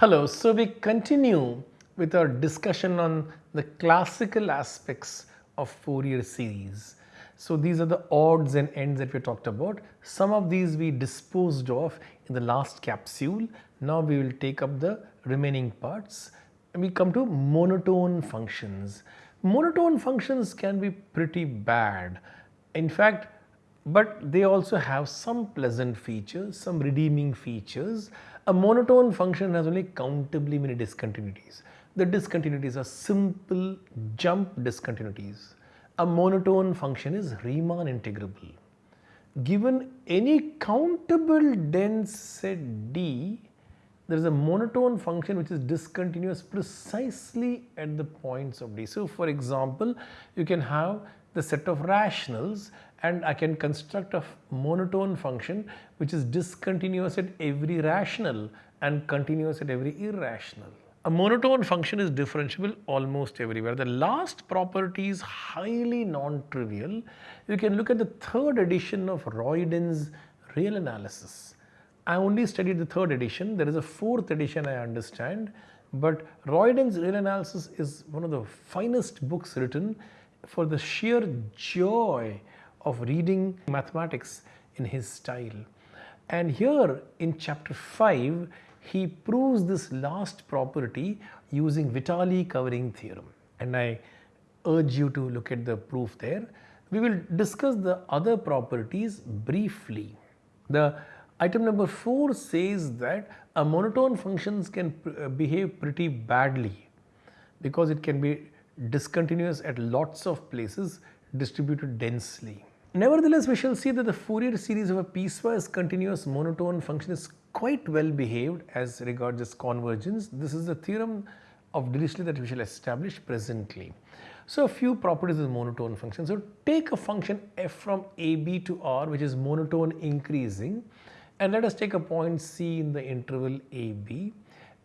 Hello, so we continue with our discussion on the classical aspects of Fourier series. So these are the odds and ends that we talked about. Some of these we disposed of in the last capsule. Now we will take up the remaining parts and we come to monotone functions. Monotone functions can be pretty bad. In fact, but they also have some pleasant features, some redeeming features. A monotone function has only countably many discontinuities. The discontinuities are simple jump discontinuities. A monotone function is Riemann integrable. Given any countable dense set D, there is a monotone function which is discontinuous precisely at the points of D. So, for example, you can have the set of rationals and I can construct a monotone function which is discontinuous at every rational and continuous at every irrational. A monotone function is differentiable almost everywhere. The last property is highly non-trivial. You can look at the third edition of Royden's real analysis. I only studied the third edition. There is a fourth edition I understand. But Royden's real analysis is one of the finest books written for the sheer joy of reading mathematics in his style. And here in chapter 5, he proves this last property using Vitali covering theorem. And I urge you to look at the proof there. We will discuss the other properties briefly. The item number 4 says that a monotone functions can uh, behave pretty badly because it can be discontinuous at lots of places distributed densely. Nevertheless, we shall see that the Fourier series of a piecewise continuous monotone function is quite well behaved as regards its convergence. This is the theorem of Dirichlet that we shall establish presently. So, a few properties of monotone function. So, take a function f from ab to r which is monotone increasing and let us take a point c in the interval ab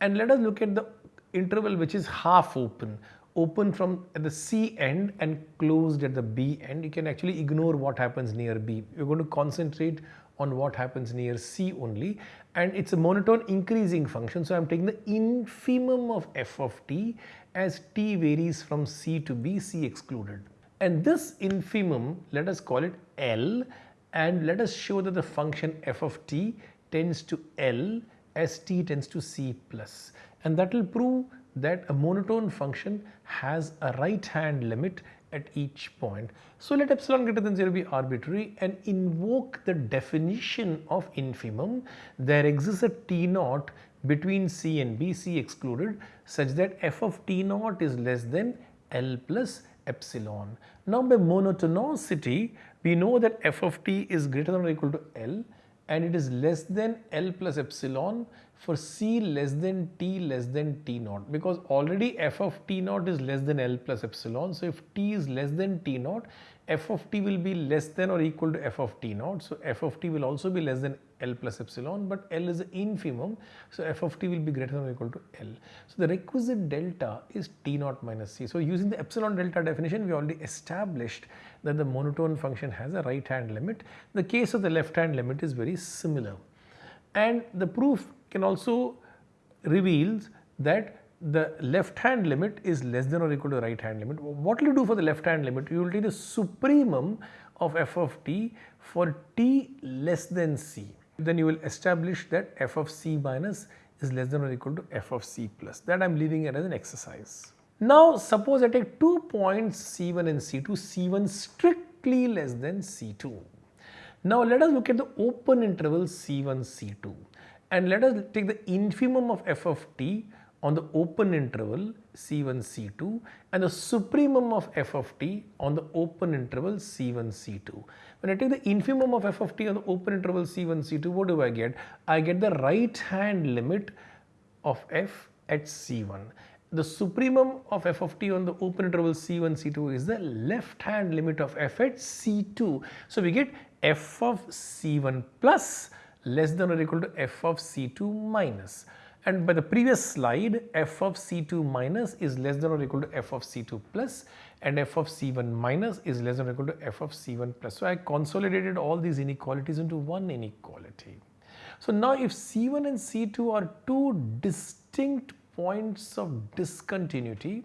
and let us look at the interval which is half open open from the C end and closed at the B end. You can actually ignore what happens near B. You're going to concentrate on what happens near C only and it's a monotone increasing function. So I'm taking the infimum of f of t as t varies from C to B, C excluded. And this infimum, let us call it L and let us show that the function f of t tends to L as t tends to C plus and that will prove that a monotone function has a right hand limit at each point. So let epsilon greater than 0 be arbitrary and invoke the definition of infimum. There exists a T naught between C and B, C excluded such that f of T naught is less than L plus epsilon. Now by monotonicity we know that f of t is greater than or equal to L and it is less than L plus epsilon for C less than T less than T naught because already f of T naught is less than L plus epsilon. So, if T is less than T naught, f of T will be less than or equal to f of T naught. So, f of T will also be less than L plus epsilon, but L is the infimum. So, f of T will be greater than or equal to L. So, the requisite delta is T naught minus C. So, using the epsilon delta definition, we already established that the monotone function has a right hand limit. The case of the left hand limit is very similar. And the proof can also reveals that the left hand limit is less than or equal to the right hand limit. What will you do for the left hand limit? You will take the supremum of f of t for t less than c. Then you will establish that f of c minus is less than or equal to f of c plus. That I am leaving it as an exercise. Now suppose I take two points c1 and c2, c1 strictly less than c2. Now let us look at the open interval c1, c2 and let us take the infimum of f of t on the open interval c1 c2 and the supremum of f of t on the open interval c1 c2. When I take the infimum of f of t on the open interval c1 c2 what do I get? I get the right hand limit of f at c1. The supremum of f of t on the open interval c1 c2 is the left hand limit of f at c2. So we get f of c1 plus less than or equal to f of C2 minus. And by the previous slide, f of C2 minus is less than or equal to f of C2 plus and f of C1 minus is less than or equal to f of C1 plus. So, I consolidated all these inequalities into one inequality. So, now if C1 and C2 are two distinct points of discontinuity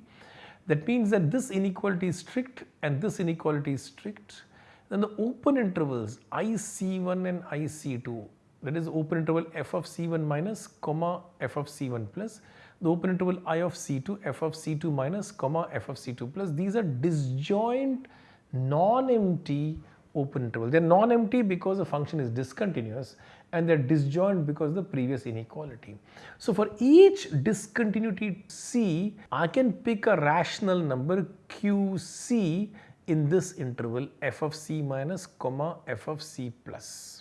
that means that this inequality is strict and this inequality is strict then the open intervals IC1 and IC2 that is open interval f of c1 minus comma f of c1 plus the open interval i of c2 f of c2 minus comma f of c2 plus these are disjoint non-empty open interval. They are non-empty because the function is discontinuous and they are disjoint because the previous inequality. So for each discontinuity C, I can pick a rational number QC in this interval f of c minus comma f of c plus.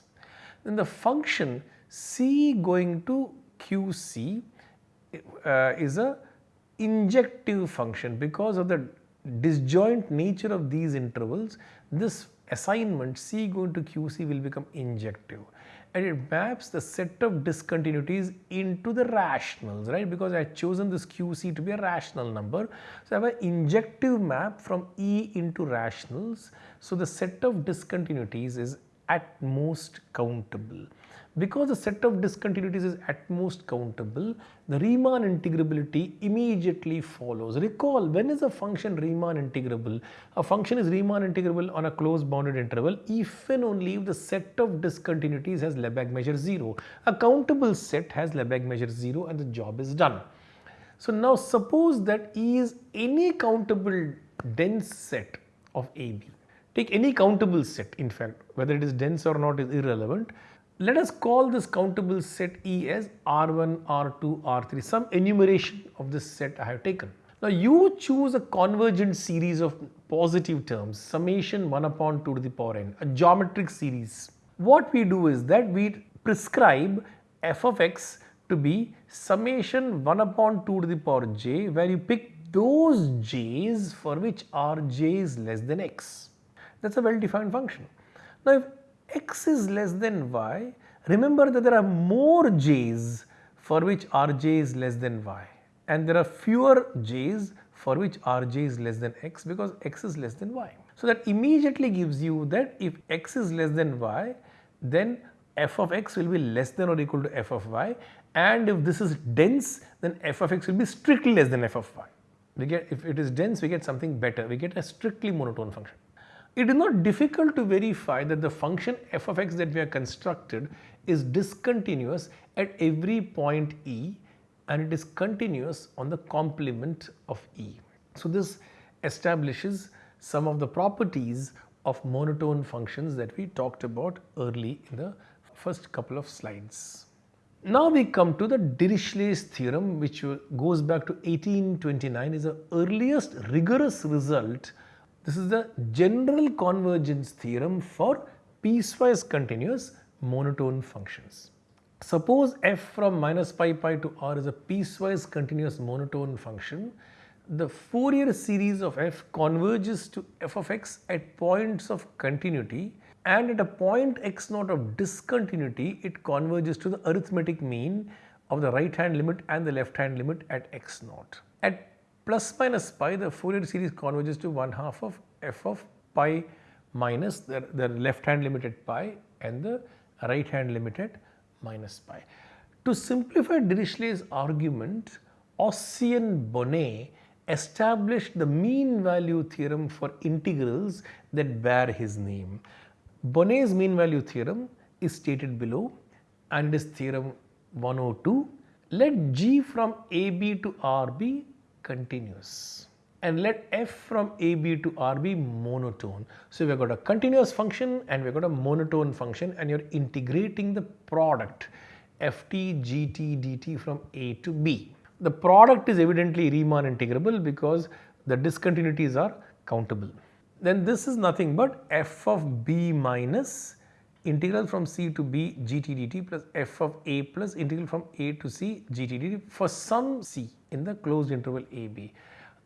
Then the function c going to QC uh, is a injective function because of the disjoint nature of these intervals this assignment C going to QC will become injective and it maps the set of discontinuities into the rationals right because I have chosen this QC to be a rational number. So, I have an injective map from E into rationals. So, the set of discontinuities is at most countable. Because the set of discontinuities is at most countable, the Riemann integrability immediately follows. Recall when is a function Riemann integrable? A function is Riemann integrable on a closed bounded interval if and only if the set of discontinuities has Lebesgue measure 0. A countable set has Lebesgue measure 0 and the job is done. So now suppose that E is any countable dense set of AB. Take any countable set in fact whether it is dense or not is irrelevant let us call this countable set E as R1, R2, R3, some enumeration of this set I have taken. Now you choose a convergent series of positive terms, summation 1 upon 2 to the power n, a geometric series. What we do is that we prescribe f of x to be summation 1 upon 2 to the power j where you pick those j's for which rj is less than x. That is a well defined function. Now if x is less than y, remember that there are more j's for which rj is less than y and there are fewer j's for which rj is less than x because x is less than y. So that immediately gives you that if x is less than y then f of x will be less than or equal to f of y and if this is dense then f of x will be strictly less than f of y. We get if it is dense we get something better we get a strictly monotone function. It is not difficult to verify that the function f of x that we have constructed is discontinuous at every point E and it is continuous on the complement of E. So, this establishes some of the properties of monotone functions that we talked about early in the first couple of slides. Now we come to the Dirichlet's theorem which goes back to 1829 is the earliest rigorous result this is the general convergence theorem for piecewise continuous monotone functions. Suppose f from minus pi pi to r is a piecewise continuous monotone function. The Fourier series of f converges to f of x at points of continuity and at a point x naught of discontinuity it converges to the arithmetic mean of the right hand limit and the left hand limit at x naught. At plus minus pi the Fourier series converges to 1 half of f of pi minus the, the left hand limited pi and the right hand limited minus pi. To simplify Dirichlet's argument, Ossian Bonnet established the mean value theorem for integrals that bear his name. Bonnet's mean value theorem is stated below and is theorem 102. Let g from AB to R be continuous and let f from AB to R be monotone. So, we have got a continuous function and we have got a monotone function and you are integrating the product ft gt dt from A to B. The product is evidently Riemann integrable because the discontinuities are countable. Then this is nothing but f of b minus integral from c to b gt dt plus f of a plus integral from a to c gt dt for some c in the closed interval a b.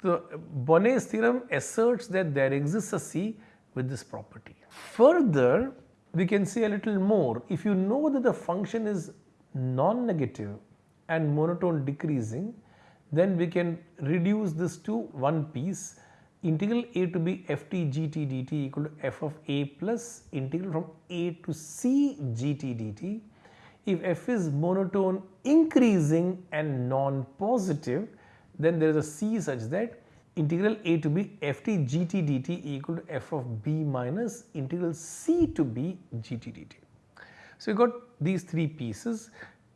So, Bonnet's theorem asserts that there exists a C with this property. Further, we can say a little more. If you know that the function is non-negative and monotone decreasing, then we can reduce this to one piece integral a to b ft gt dt equal to f of a plus integral from a to c gt dt if f is monotone increasing and non-positive then there is a c such that integral a to b ft gt dt equal to f of b minus integral c to b gt dt. So, you got these three pieces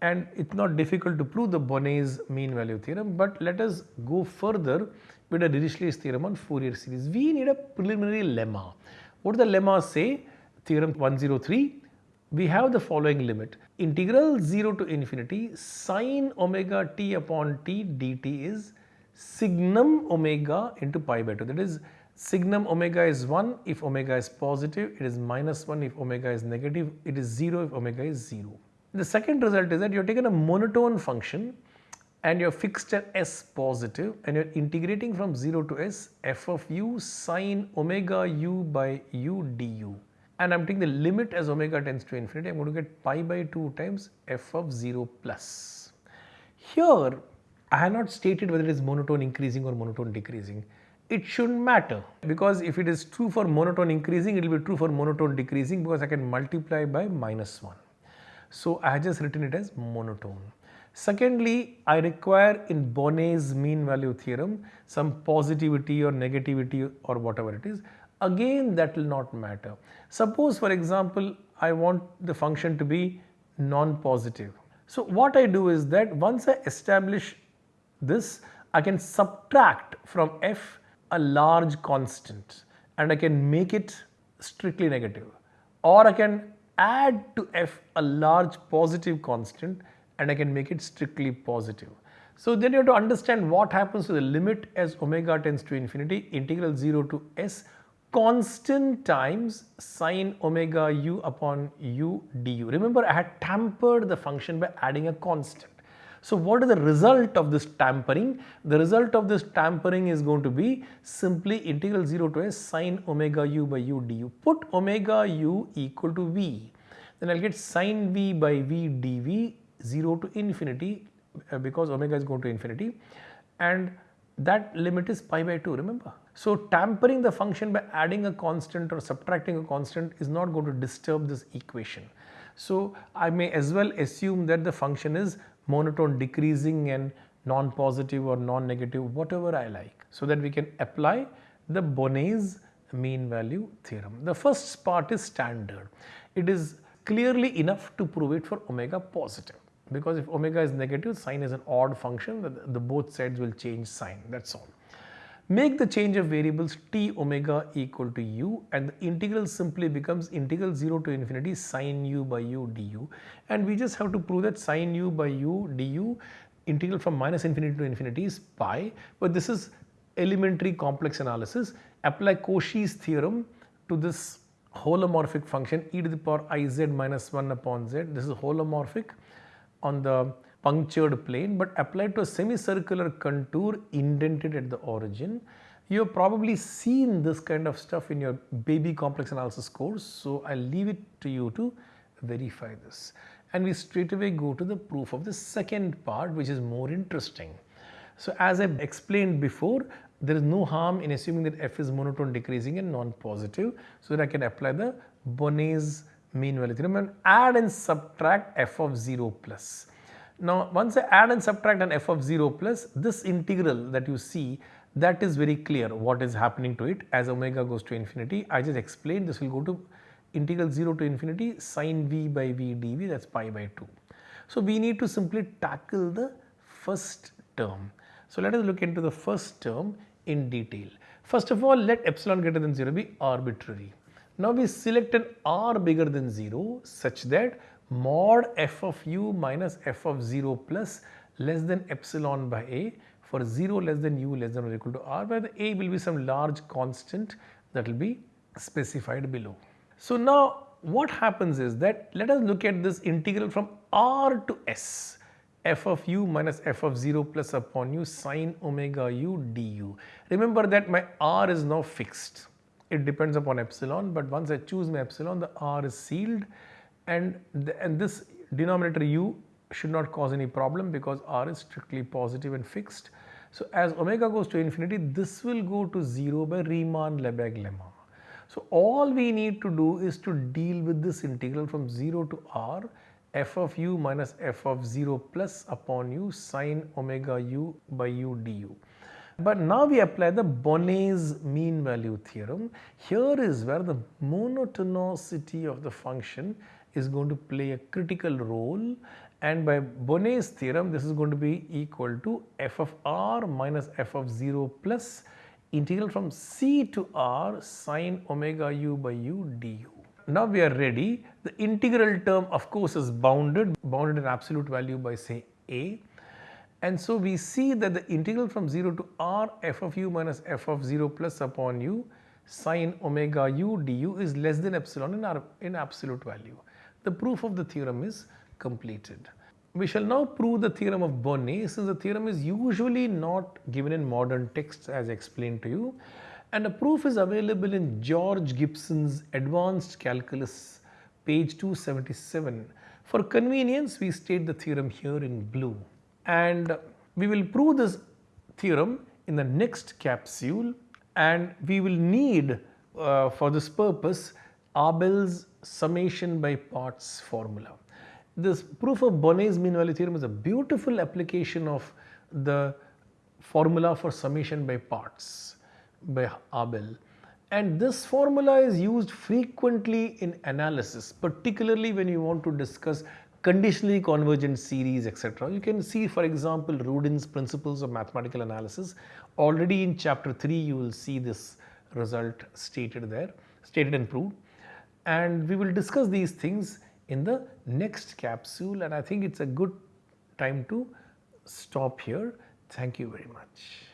and it is not difficult to prove the Bonnet's mean value theorem, but let us go further with a Dirichlet's theorem on Fourier series. We need a preliminary lemma. What does the lemma say? Theorem 103, we have the following limit integral 0 to infinity sine omega t upon t dt is signum omega into pi by 2 that is signum omega is 1 if omega is positive it is minus 1 if omega is negative it is 0 if omega is 0. The second result is that you have taken a monotone function and you have fixed at s positive and you are integrating from 0 to s f of u sine omega u by u du and I am taking the limit as omega tends to infinity I am going to get pi by 2 times f of 0 plus. Here I have not stated whether it is monotone increasing or monotone decreasing. It shouldn't matter because if it is true for monotone increasing, it will be true for monotone decreasing because I can multiply by minus 1. So I have just written it as monotone. Secondly, I require in Bonnet's mean value theorem some positivity or negativity or whatever it is. Again that will not matter. Suppose for example, I want the function to be non-positive. So what I do is that once I establish this I can subtract from f a large constant and I can make it strictly negative or I can add to f a large positive constant and I can make it strictly positive. So then you have to understand what happens to the limit as omega tends to infinity integral 0 to s constant times sine omega u upon u du. Remember I had tampered the function by adding a constant. So what is the result of this tampering? The result of this tampering is going to be simply integral 0 to s sine omega u by u du. Put omega u equal to v, then I will get sine v by v dv 0 to infinity uh, because omega is going to infinity and that limit is pi by 2 remember. So tampering the function by adding a constant or subtracting a constant is not going to disturb this equation. So I may as well assume that the function is monotone decreasing and non-positive or non-negative whatever I like so that we can apply the Bonnet's mean value theorem. The first part is standard. It is clearly enough to prove it for omega positive because if omega is negative sine is an odd function the, the both sides will change sign that is all. Make the change of variables t omega equal to u and the integral simply becomes integral 0 to infinity sine u by u du. And we just have to prove that sine u by u du integral from minus infinity to infinity is pi. But this is elementary complex analysis. Apply Cauchy's theorem to this holomorphic function e to the power i z minus 1 upon z. This is holomorphic on the punctured plane but applied to a semicircular contour indented at the origin. You have probably seen this kind of stuff in your baby complex analysis course. So, I leave it to you to verify this and we straight away go to the proof of the second part which is more interesting. So, as I explained before there is no harm in assuming that f is monotone decreasing and non-positive so that I can apply the Bonnet's mean value theorem and add and subtract f of 0 plus. Now once I add and subtract an f of 0 plus this integral that you see that is very clear what is happening to it as omega goes to infinity. I just explained this will go to integral 0 to infinity sine v by v dv that is pi by 2. So we need to simply tackle the first term. So let us look into the first term in detail. First of all let epsilon greater than 0 be arbitrary. Now we select an r bigger than 0 such that mod f of u minus f of 0 plus less than epsilon by a for 0 less than u less than or equal to r where the a will be some large constant that will be specified below. So now what happens is that let us look at this integral from r to s f of u minus f of 0 plus upon u sine omega u du. Remember that my r is now fixed. It depends upon epsilon but once I choose my epsilon the r is sealed and, the, and this denominator u should not cause any problem because r is strictly positive and fixed. So as omega goes to infinity this will go to 0 by Riemann-Lebesgue lemma. So all we need to do is to deal with this integral from 0 to r f of u minus f of 0 plus upon u sine omega u by u du. But now we apply the Bonnet's mean value theorem. Here is where the monotonicity of the function is going to play a critical role and by Bonnet's theorem this is going to be equal to f of r minus f of 0 plus integral from c to r sine omega u by u du. Now we are ready. The integral term of course is bounded, bounded in absolute value by say a and so we see that the integral from 0 to r f of u minus f of 0 plus upon u sine omega u du is less than epsilon in, our, in absolute value. The proof of the theorem is completed. We shall now prove the theorem of Bonnet since the theorem is usually not given in modern texts as explained to you and a proof is available in George Gibson's Advanced Calculus page 277. For convenience we state the theorem here in blue and we will prove this theorem in the next capsule and we will need uh, for this purpose Abel's summation by parts formula. This proof of Bonnet's mean value theorem is a beautiful application of the formula for summation by parts by Abel and this formula is used frequently in analysis particularly when you want to discuss conditionally convergent series etc. You can see for example Rudin's principles of mathematical analysis already in chapter 3 you will see this result stated there stated and proved and we will discuss these things in the next capsule and I think it's a good time to stop here. Thank you very much.